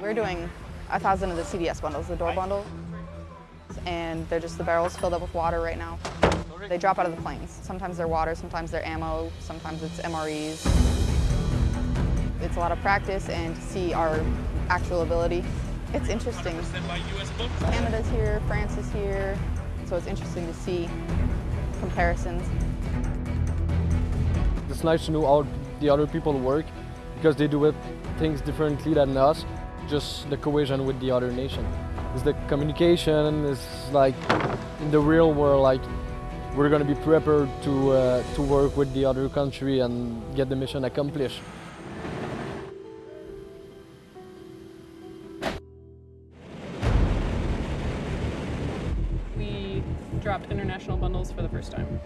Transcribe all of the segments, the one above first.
We're doing a thousand of the CDS bundles, the door bundle, and they're just the barrels filled up with water right now. They drop out of the planes. Sometimes they're water, sometimes they're ammo, sometimes it's MREs. It's a lot of practice and to see our actual ability. It's interesting. Canada's here, France is here, so it's interesting to see comparisons. It's nice to know how the other people work because they do it, things differently than us, just the cohesion with the other nation. It's the communication, it's like in the real world, like we're going to be prepared to, uh, to work with the other country and get the mission accomplished. We dropped international bundles for the first time.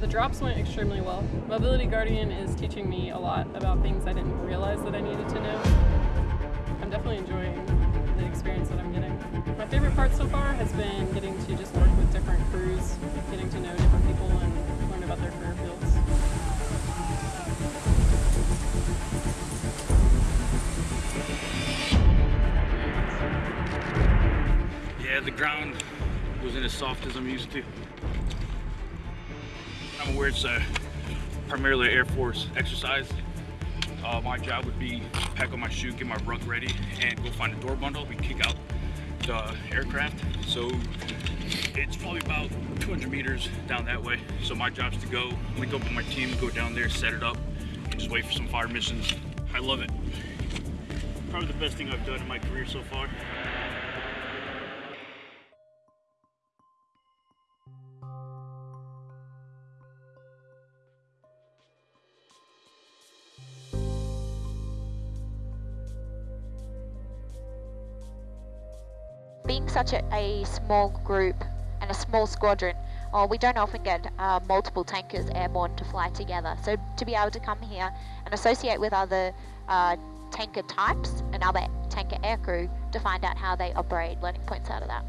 The drops went extremely well. Mobility Guardian is teaching me a lot about things I didn't realize that I needed to know. I'm definitely enjoying the experience that I'm getting. My favorite part so far has been getting to just work with different crews, getting to know different people and learn about their career fields. Yeah, the ground wasn't as soft as I'm used to. Aware it's a primarily Air Force exercise. Uh, my job would be pack on my shoe, get my ruck ready, and go find a door bundle. We kick out the aircraft. So it's probably about 200 meters down that way. So my job's to go, link up with my team, go down there, set it up, and just wait for some fire missions. I love it. Probably the best thing I've done in my career so far. Being such a, a small group and a small squadron, uh, we don't often get uh, multiple tankers airborne to fly together. So to be able to come here and associate with other uh, tanker types and other tanker aircrew to find out how they operate, learning points out of that.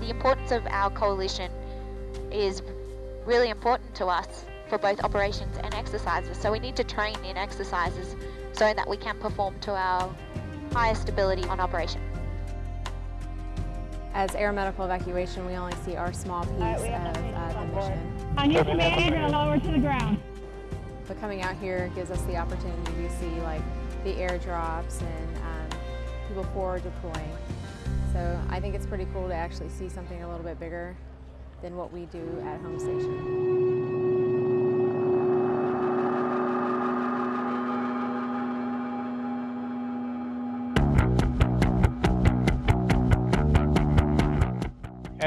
The importance of our coalition is really important to us for both operations and exercises. So we need to train in exercises so that we can perform to our highest ability on operation. As air medical evacuation, we only see our small piece right, of we have to uh, the mission. On your command, you're lower to the ground. But coming out here gives us the opportunity to see like the airdrops and um, people forward deploying. So I think it's pretty cool to actually see something a little bit bigger than what we do at home station.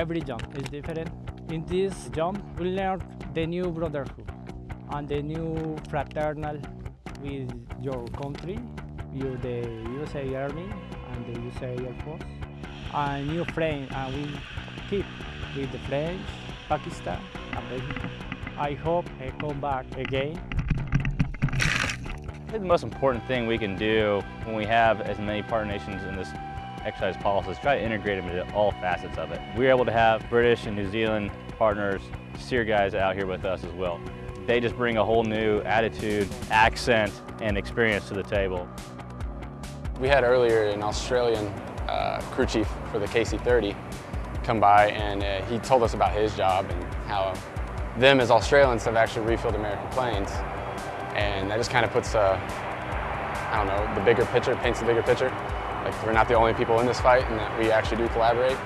Every jump is different. In this jump, we learn the new brotherhood and the new fraternal with your country, you the USA Army and the USA Air Force, and new friends, and we keep with the French, Pakistan, and Mexico. I hope I come back again the most important thing we can do when we have as many partner nations in this exercise policies, try to integrate them into all facets of it. We're able to have British and New Zealand partners, SERE guys out here with us as well. They just bring a whole new attitude, accent, and experience to the table. We had earlier an Australian uh, crew chief for the KC-30 come by and uh, he told us about his job and how them as Australians have actually refilled American planes. And that just kind of puts, uh, I don't know, the bigger picture, paints the bigger picture. Like we're not the only people in this fight and that we actually do collaborate.